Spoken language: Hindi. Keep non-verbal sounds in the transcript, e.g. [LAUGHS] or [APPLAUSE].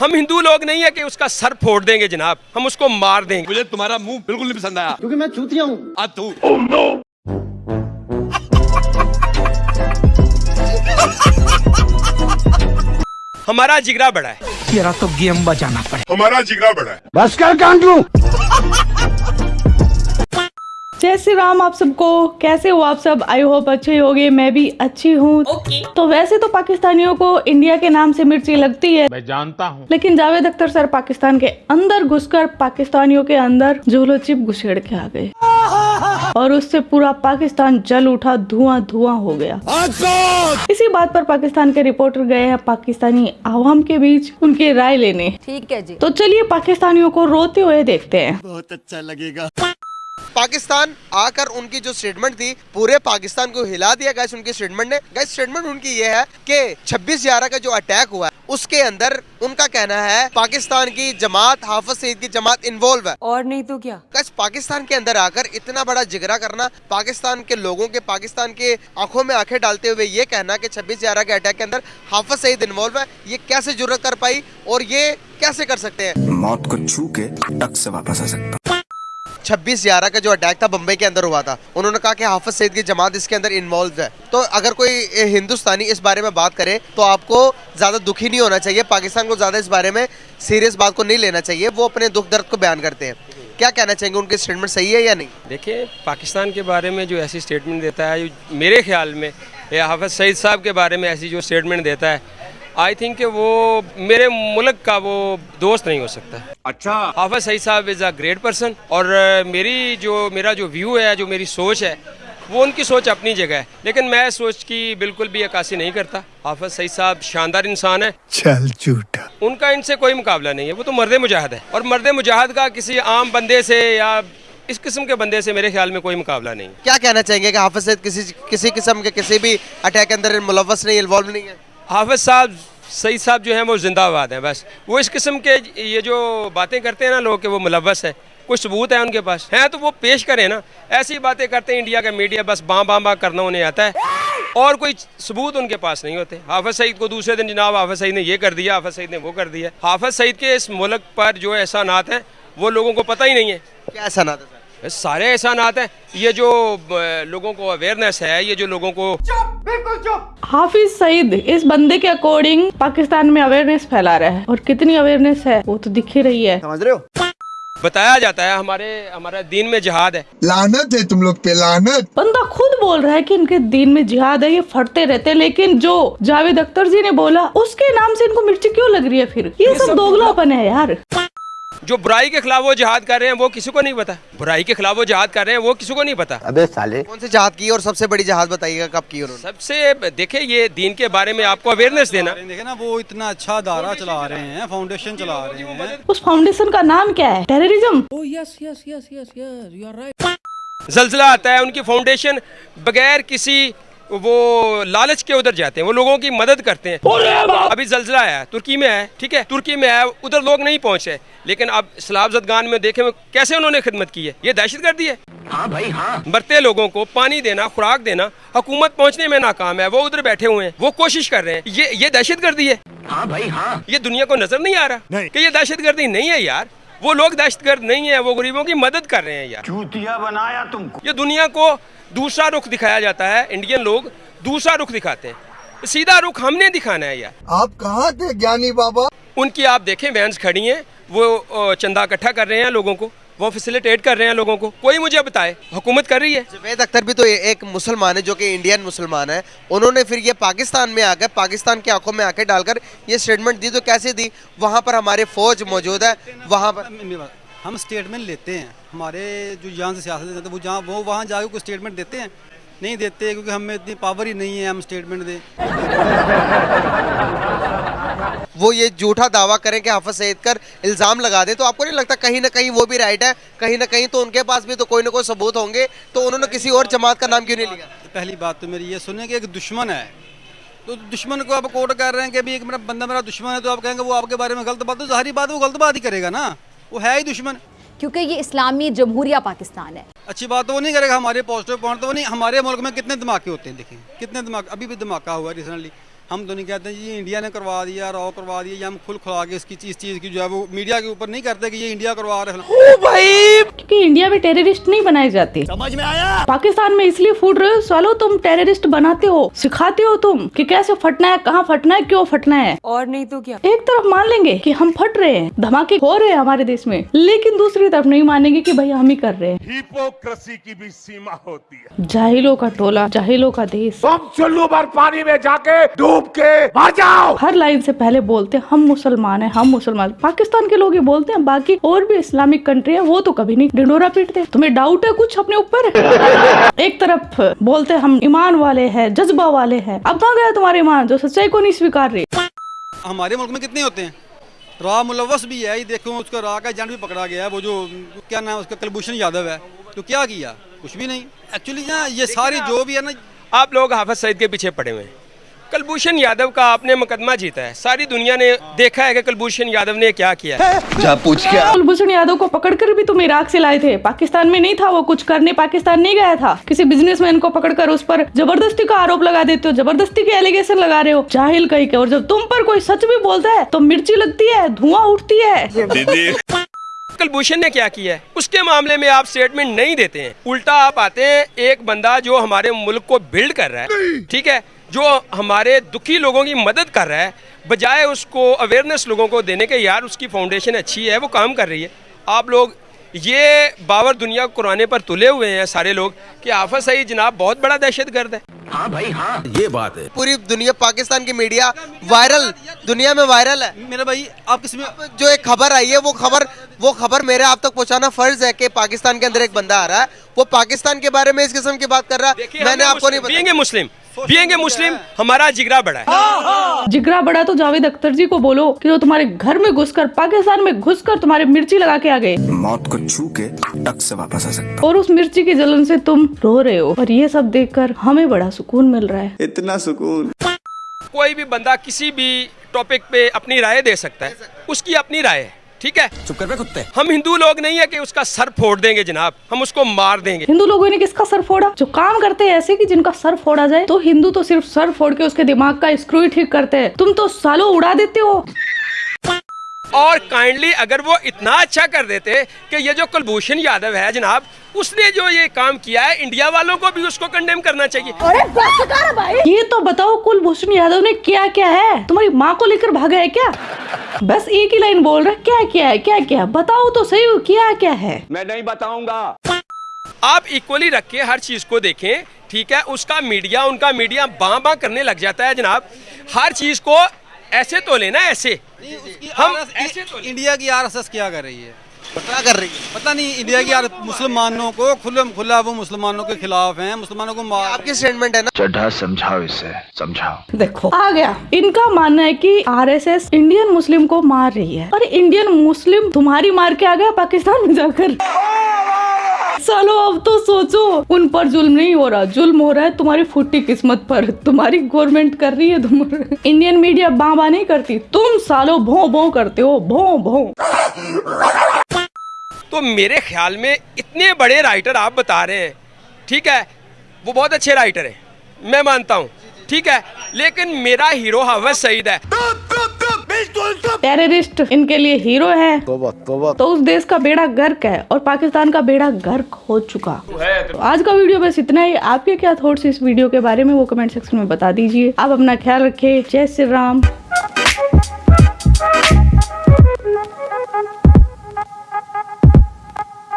हम हिंदू लोग नहीं है कि उसका सर फोड़ देंगे जनाब हम उसको मार देंगे। मुझे तुम्हारा मुँह बिल्कुल नहीं पसंद आया। क्योंकि मैं चूतिया हूँ। आ तू। हमारा जिगरा बड़ा है। तेरा तो गेम बजाना पड़े। हमारा जिगरा बड़ा है। बस कर कांड! लूँ जय श्री राम आप सबको। कैसे हो आप सब? आई होप अच्छे होगे मैं भी अच्छी हूँ। Okay. तो वैसे तो पाकिस्तानियों को इंडिया के नाम से मिर्ची लगती है। मैं जानता हूँ। लेकिन जावेद अख्तर सर पाकिस्तान के अंदर घुसकर पाकिस्तानियों के अंदर झोलो चिप घुसेड़ के आ गए। और उससे पूरा पाकिस्तान जल उठा धुआँ धुआँ हो गया। इसी बात पर पाकिस्तान के रिपोर्टर गए हैं पाकिस्तानी आवाम के बीच उनकी राय लेने। ठीक है जी। तो चलिए पाकिस्तानियों को रोते हुए देखते हैं। पाकिस्तान आकर उनकी जो स्टेटमेंट थी पूरे पाकिस्तान को हिला दिया। गैस उनकी स्टेटमेंट ने गैस स्टेटमेंट उनकी ये है कि 26 ग्यारह का जो अटैक हुआ है उसके अंदर उनका कहना है पाकिस्तान की जमात हाफिज सईद की जमात इन्वॉल्व है। और नहीं तो क्या? गैस पाकिस्तान के अंदर आकर इतना बड़ा जिगरा करना पाकिस्तान के लोगों के पाकिस्तान के आँखों में आँखें डालते हुए ये कहना कि 26 ग्यारह के अटैक के अंदर हाफिज सईद इन्वॉल्व है ये कैसे ज़रूरत कर पाई और ये कैसे कर सकते हैं? मौत को छू के टक से वापस आ सकता। 26 ग्यारह का जो अटैक था बम्बई के अंदर हुआ था, उन्होंने कहा कि हाफज सईद की जमात इसके अंदर इन्वॉल्व है। तो अगर कोई हिंदुस्तानी इस बारे में बात करे तो आपको ज़्यादा दुखी नहीं होना चाहिए, पाकिस्तान को ज़्यादा इस बारे में सीरियस बात को नहीं लेना चाहिए, वो अपने दुख दर्द को बयान करते हैं। क्या कहना चाहेंगे, उनके स्टेटमेंट सही है या नहीं? देखिए, पाकिस्तान के बारे में जो ऐसी स्टेटमेंट देता है, मेरे ख्याल में हाफिज सईद साहब के बारे में ऐसी जो स्टेटमेंट देता है आई थिंक वो मेरे मुल्क का वो दोस्त नहीं हो सकता। अच्छा। हाफिज सईद साहब इज़ अ ग्रेट पर्सन और मेरी जो मेरा जो व्यू है जो मेरी सोच है वो उनकी सोच अपनी जगह है। लेकिन मैं सोच की बिल्कुल भी अक्सी नहीं करता। हाफिज सईद साहब शानदार इंसान है। चल झूठा। उनका इनसे कोई मुकाबला नहीं है वो तो मर्द मुजाहिद है। और मर्द मुजाहिद का किसी आम बंदे से या इस किस्म के बंदे से मेरे ख्याल में कोई मुकाबला नहीं क्या कहना चाहेंगे कि हाफिज सईद किसी किसी किस्म के किसी भी अटैक के अंदर मुलवस नहीं इन्वॉल्व नहीं है? हाफिज साहब, सईद साहब जो हैं वो जिंदाबाद हैं, बस। वो इस किस्म के ये जो बातें करते हैं ना लोग के वो मुलवस है, कुछ सबूत है उनके पास। हैं तो वो पेश करें ना। ऐसी बातें करते हैं इंडिया का मीडिया, बस बाँ बाँ बाँ करना उन्हें आता है। और कोई सबूत उनके पास नहीं होते। हाफिज सईद को दूसरे दिन जनाब हाफिज सईद ने ये कर दिया, हाफिज सईद ने वो कर दिया। हाफिज सईद के इस मुल्क पर जो एहसानात हैं, वो लोगों को पता ही नहीं है। क्या ना था सर एहसानात हैं। ये जो लोगों को अवेयरनेस है ये जो लोगों को हाफिज सईद इस बंदे के अकॉर्डिंग पाकिस्तान में अवेयरनेस फैला रहा है। और कितनी अवेयरनेस है वो तो दिख ही रही है। समझ रहे हो? बताया जाता है हमारे हमारा दीन में जिहाद है। लानत है तुम लोग पे लानत। बंदा खुद बोल रहा है कि इनके दीन में जिहाद है ये फटते रहते हैं, लेकिन जो जावेद अख्तर जी ने बोला उसके नाम से इनको मिर्ची क्यों लग रही है फिर? ये ये सब, सब दोगलापन है यार। जो बुराई के खिलाफ वो जिहाद कर रहे हैं वो किसी को नहीं पता। बुराई के खिलाफ वो जिहाद कर रहे हैं वो किसी को नहीं पता। अबे साले। कौन सी जहाज़ की और सबसे बड़ी जहाज़ बताइएगा कब की उन्होंने? सबसे देखे ये दीन के बारे में आपको अवेयरनेस देना। देखे ना वो इतना अच्छा दायरा चला रहे हैं फाउंडेशन चला रहे हैं। उस फाउंडेशन का नाम क्या है? टेररिज्म [LAUGHS] जलजिला आता है उनकी फाउंडेशन बगैर किसी वो लालच के उधर जाते हैं वो लोगों की मदद करते हैं। अभी जलजिला आया तुर्की में है ठीक है? तुर्की में है उधर लोग नहीं पहुँचे। लेकिन अब सलाब जदगान में देखे कैसे उन्होंने खिदमत की है? ये दहशत गर्दी है। हाँ भाई हाँ। मरते लोगों को पानी देना खुराक देना हुकूमत पहुँचने में नाकाम है वो उधर बैठे हुए हैं वो कोशिश कर रहे हैं। ये ये दहशत गर्दी है। हाँ भाई हाँ। ये दुनिया को नज़र नहीं आ रहा कि ये दहशत गर्दी नहीं है यार। वो लोग दहशत गर्द नहीं है वो गरीबों की मदद कर रहे हैं यार। चूतिया बनाया तुमको। ये दुनिया को दूसरा रुख दिखाया जाता है इंडियन लोग दूसरा रुख दिखाते हैं। सीधा रुख हमने दिखाना है यार। आप कहाँ थे ज्ञानी बाबा? उनकी आप देखें वैंस खड़ी हैं वो चंदा इकट्ठा कर रहे हैं लोगों को। वो फैसिलिटेट कर रहे हैं लोगों को। कोई मुझे बताए? हुकूमत कर रही है। जवेद अख्तर भी तो एक मुसलमान है जो कि इंडियन मुसलमान है। उन्होंने फिर ये पाकिस्तान में आकर पाकिस्तान की आँखों में आके डालकर ये स्टेटमेंट दी तो कैसे दी? वहाँ पर हमारे फौज मौजूद है। वहाँ पर हम स्टेटमेंट लेते हैं। हमारे जो यहाँ से सियासत वो जहाँ वो वहाँ जाके कोई स्टेटमेंट देते हैं। नहीं देते क्योंकि हमें इतनी पावर ही नहीं है हम स्टेटमेंट दें। [LAUGHS] वो ये झूठा दावा करें कि हाफिज सईद कर इल्ज़ाम लगा दें तो आपको नहीं लगता कहीं ना कहीं वो भी राइट है? कहीं ना कहीं तो उनके पास भी तो कोई ना कोई सबूत होंगे तो उन्होंने किसी और जमात का नाम क्यों नहीं लिया? पहली बात तो मेरी ये सुने कि एक दुश्मन है। तो दुश्मन को आप कोट कर रहे हैं कि अभी एक मेरा बंदा मेरा दुश्मन है तो आप कहेंगे वो आपके बारे में गलत बात तो ज़ाहिर बात वो गलत बात ही करेगा ना। वो है ही दुश्मन। क्योंकि ये इस्लामी जमहूरिया पाकिस्तान है। अच्छी बात तो वो नहीं करेगा, हमारे पॉजिटिव पॉइंट तो वो नहीं, हमारे मुल्क में कितने धमाके होते हैं, देखिए। कितने धमाके अभी भी धमाका हुआ है रिसेंटली हम तो नहीं कहते जी ये इंडिया ने करवा दिया रॉ करवा दिया या हम खुल खुला के इसकी चीज़ चीज़ की जो है वो मीडिया के ऊपर नहीं करते कि ये इंडिया करवा रहे हैं। क्योंकि इंडिया में टेररिस्ट नहीं बनाए जाते। समझ में आया? पाकिस्तान में इसलिए फूट रहे हो सालो तुम टेररिस्ट बनाते हो सिखाते हो तुम कि कैसे फटना है कहाँ फटना है क्यों फटना है। और नहीं तो क्या? एक तरफ़ मान लेंगे कि हम फट रहे हैं धमाके हो रहे हैं हमारे देश में लेकिन दूसरी तरफ़ नहीं मानेंगे कि भाई हम ही कर रहे हैं। हिपोक्रेसी की भी सीमा होती है। जाहिलों का टोला जाहिलों का देश। तुम चुल्लू भर पानी में जाके डूब के। मर जाओ। हर लाइन से पहले बोलते हैं हम मुसलमान हैं हम मुसलमान पाकिस्तान के लोग ही बोलते हैं बाकी और भी इस्लामिक कंट्री है वो तो कभी नहीं डिंडोरा पीटते तुम्हें डाउट है कुछ अपने ऊपर? [LAUGHS] एक तरफ़ बोलते हम ईमान वाले हैं जज्बा वाले हैं। अब कहाँ गया तुम्हारे ईमान जो सच्चाई को नहीं स्वीकार रहे? हमारे मुल्क में कितने होते हैं? रा मुलवस भी है ये देखो उसका रा का एजेंट भी पकड़ा गया है वो जो क्या नाम उसका कुलभूषण यादव है तो क्या किया? कुछ भी नहीं। एक्चुअली ना ये सारी जो भी है ना आप लोग हाफिज सईद के पीछे पड़े हुए हैं। कुलभूषण यादव का आपने मुकदमा जीता है। सारी दुनिया ने देखा है कि कुलभूषण यादव ने क्या किया है। जा पूछ क्या? कुलभूषण यादव को पकड़कर भी तुम इराक से लाए थे। पाकिस्तान में नहीं था वो कुछ करने पाकिस्तान नहीं गया था। किसी बिजनेसमैन को पकड़कर उस पर ज़बरदस्ती का आरोप लगा देते हो ज़बरदस्ती के एलिगेशन लगा रहे हो। जाहिल कहीं के और जब तुम पर कोई सच भी बोलता है तो मिर्ची लगती है धुआँ उठती है। कुलभूषण ने क्या किया है? उसके मामले में आप स्टेटमेंट नहीं देते हैं। उल्टा आप आते हैं एक बंदा जो हमारे मुल्क को बिल्ड कर रहा है। ठीक है? जो हमारे दुखी लोगों की मदद कर रहा है बजाय उसको अवेयरनेस लोगों को देने के यार उसकी फाउंडेशन अच्छी है वो काम कर रही है। आप लोग ये बावर दुनिया कुराने पर तुले हुए हैं सारे लोग कि आफत सही जनाब बहुत बड़ा दहशत गर्द है। हाँ भाई हाँ। ये बात है। पूरी दुनिया पाकिस्तान की मीडिया वायरल दुनिया में वायरल है। मेरा भाई आप किसी में जो एक खबर आई है वो खबर वो खबर मेरे आप तक पहुंचाना फ़र्ज़ है कि पाकिस्तान के अंदर एक बंदा आ रहा है वो पाकिस्तान के बारे में इस किस्म की बात कर रहा है। मैंने आपको नहीं बताया मुस्लिम ए मुस्लिम हमारा जिगरा बड़ा है। जिगरा बड़ा तो जावेद अख्तर जी को बोलो कि जो तुम्हारे घर में घुसकर पाकिस्तान में घुसकर तुम्हारे मिर्ची लगा के आ गए। मौत को छू के टक से वापस आ सकता और उस मिर्ची की जलन से तुम रो रहे हो। और ये सब देखकर हमें बड़ा सुकून मिल रहा है। इतना सुकून। कोई भी बंदा किसी भी टॉपिक पे अपनी राय दे सकता है। उसकी अपनी राय है। ठीक है? चुप कर बे कुत्ते। हम हिंदू लोग नहीं है कि उसका सर फोड़ देंगे जनाब। हम उसको मार देंगे। हिंदू लोगों ने किसका सर फोड़ा? जो काम करते हैं ऐसे कि जिनका सर फोड़ा जाए तो हिंदू तो सिर्फ़ सर फोड़ के उसके दिमाग का स्क्रू ही ठीक करते हैं। तुम तो सालों उड़ा देते हो। और काइंडली अगर वो इतना अच्छा कर देते कि ये जो कुलभूषण यादव है जनाब उसने जो ये काम किया है इंडिया वालों को भी उसको कंडेम करना चाहिए। अरे भाई। ये तो बताओ कुलभूषण यादव ने क्या क्या है? तुम्हारी माँ को लेकर भागा है क्या? बस एक ही लाइन बोल रहा क्या क्या है क्या क्या बताओ तो सही क्या क्या है? मैं नहीं बताऊँगा। आप इक्वली रख के हर चीज़ को देखें ठीक है? उसका मीडिया उनका मीडिया बां बां करने लग जाता है जनाब। हर चीज़ को ऐसे तो लेना ऐसे। हम हम ऐसे तो इंडिया की आरएसएस क्या कर रही है? क्या कर रही है। पता नहीं इंडिया की आरएसएस मुसलमानों को खुल्लम खुला वो मुसलमानों के खिलाफ हैं मुसलमानों को मार आपकी स्टेटमेंट है ना? चढ़ा समझाओ इसे समझाओ। देखो आ गया। इनका मानना है कि आरएसएस इंडियन मुस्लिम को मार रही है और इंडियन मुस्लिम तुम्हारी मार के आ गया पाकिस्तान में जाकर। चलो अब तो सोचो उन पर जुल्म नहीं हो रहा। जुल्म हो रहा है तुम्हारी फुट्टी किस्मत पर। तुम्हारी गवर्नमेंट कर रही है तुम। इंडियन मीडिया बाबा नहीं करती। तुम सालो भों भों करते हो। भों भों। तो मेरे ख्याल में इतने बड़े राइटर आप बता रहे हैं। ठीक है? वो बहुत अच्छे राइटर हैं। मैं मानता हूँ। ठीक है? लेकिन मेरा हीरो हाफिज सईद है। टेररिस्ट इनके लिए हीरो है। तो उस देश का बेड़ा गर्क है और पाकिस्तान का बेड़ा गर्क हो चुका। तो आज का वीडियो बस इतना ही। आपके क्या थॉट्स इस वीडियो के बारे में वो कमेंट सेक्शन में बता दीजिए। आप अपना ख्याल रखें। जय श्री राम।